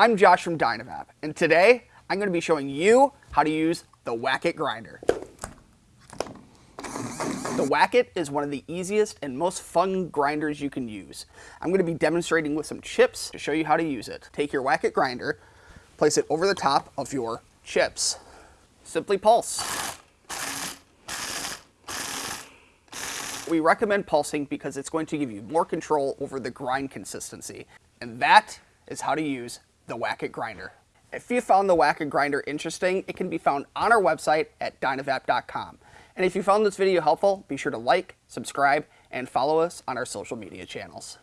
I'm Josh from Dynavap, and today I'm going to be showing you how to use the Wack-It grinder. The Wack-It is one of the easiest and most fun grinders you can use. I'm going to be demonstrating with some chips to show you how to use it. Take your Wack-It grinder, place it over the top of your chips. Simply pulse. We recommend pulsing because it's going to give you more control over the grind consistency. And that is how to use the Wack-It grinder. If you found the Wack-It grinder interesting, it can be found on our website at dynavap.com. And if you found this video helpful, be sure to like, subscribe, and follow us on our social media channels.